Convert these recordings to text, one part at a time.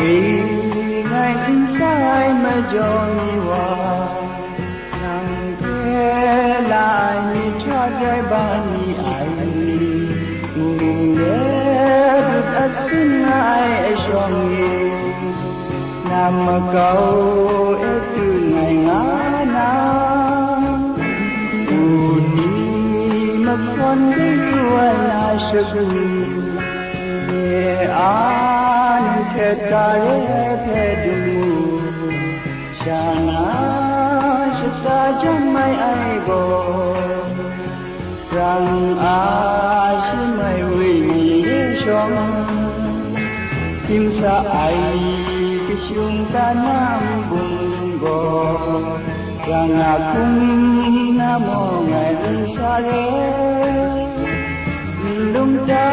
ý ngày anh sai mà dọn hòa nàng thế lại như cha gai ba ni ai được ở xin ai trong ý nam mà cầu từ ngày ngã buồn đi mà con đi qua là sự an shana shita jamai ai go rang a shimai wi mi shom xin sa ai kishung ta nam bung go rang a kum namo ngai sa re lung ta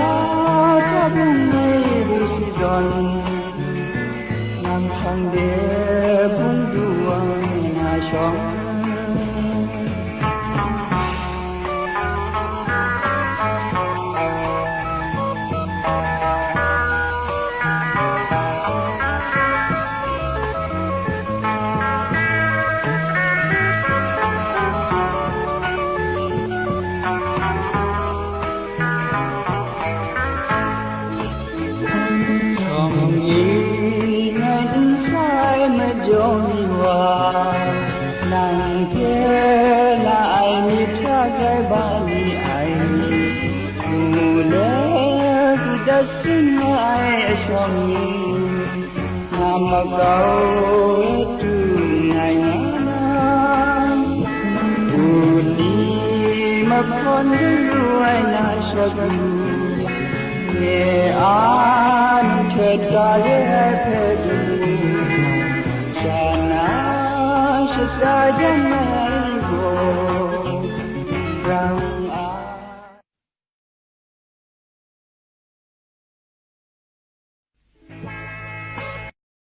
光 नाङ्केला आइनि थाखाय बानि आइनि कुले बुदसिनाय समनि नामगाव Konduai sagu ye aan chhedale hai راجم عيبه